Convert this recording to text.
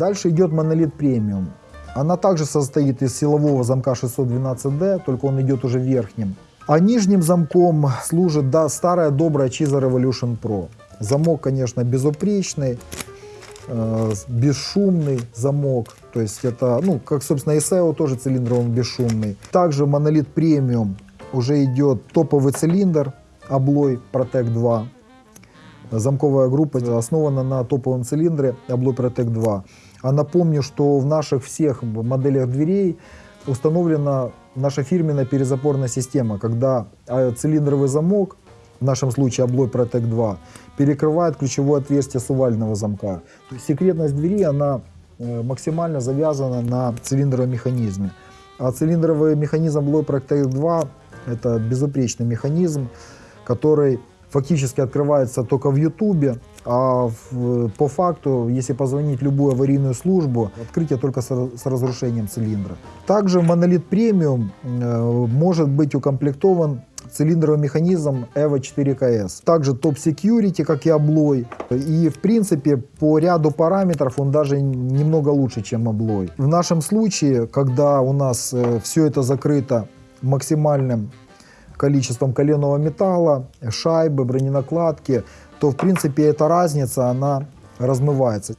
Дальше идет монолит премиум. Она также состоит из силового замка 612D, только он идет уже верхним. А нижним замком служит да, старая добрая Chiza Revolution Pro. Замок, конечно, безупречный, э, бесшумный замок. То есть это, ну, как, собственно, SEO тоже цилиндр, он бесшумный. Также монолит премиум уже идет топовый цилиндр Abloy Protect 2. Замковая группа основана на топовом цилиндре Abloy Protect 2. А напомню, что в наших всех моделях дверей установлена наша фирменная перезапорная система, когда а, цилиндровый замок, в нашем случае Abloy Protect 2, перекрывает ключевое отверстие сувального замка. То есть секретность двери, она э, максимально завязана на цилиндровом механизме. А цилиндровый механизм Abloy Protect 2 это безупречный механизм, который фактически открывается только в Ютубе, а в, по факту, если позвонить любую аварийную службу, открытие только с, с разрушением цилиндра. Также монолит премиум э, может быть укомплектован цилиндровый механизм EVO 4KS. Также топ security, как и облой. И в принципе по ряду параметров он даже немного лучше, чем облой. В нашем случае, когда у нас э, все это закрыто максимальным количеством коленного металла, шайбы, броненакладки, то в принципе эта разница, она размывается.